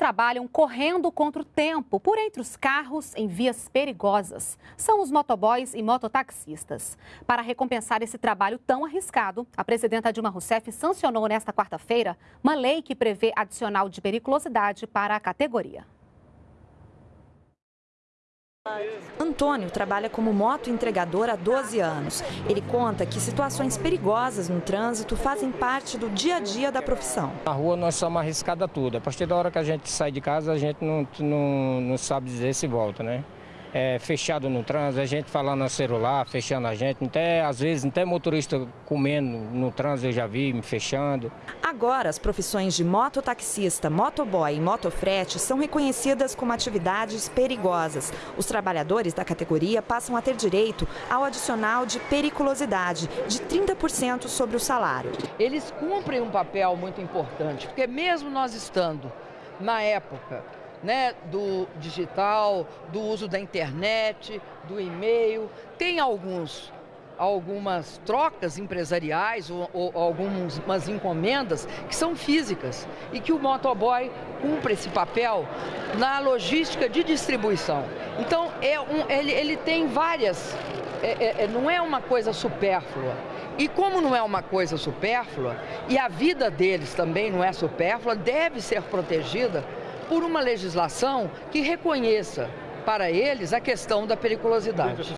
trabalham correndo contra o tempo por entre os carros em vias perigosas. São os motoboys e mototaxistas. Para recompensar esse trabalho tão arriscado, a presidenta Dilma Rousseff sancionou nesta quarta-feira uma lei que prevê adicional de periculosidade para a categoria. Antônio trabalha como moto entregador há 12 anos. Ele conta que situações perigosas no trânsito fazem parte do dia a dia da profissão. Na rua nós somos arriscados a tudo. A partir da hora que a gente sai de casa, a gente não, não, não sabe dizer se volta, né? É, fechado no trânsito, a gente falando no celular, fechando a gente, até, às vezes até motorista comendo no trânsito eu já vi me fechando. Agora as profissões de mototaxista, motoboy e motofrete são reconhecidas como atividades perigosas. Os trabalhadores da categoria passam a ter direito ao adicional de periculosidade de 30% sobre o salário. Eles cumprem um papel muito importante, porque mesmo nós estando na época né, do digital, do uso da internet, do e-mail. Tem alguns algumas trocas empresariais ou, ou algumas encomendas que são físicas e que o motoboy cumpre esse papel na logística de distribuição. Então, é um, ele, ele tem várias, é, é, não é uma coisa supérflua. E como não é uma coisa supérflua, e a vida deles também não é supérflua, deve ser protegida por uma legislação que reconheça para eles a questão da periculosidade.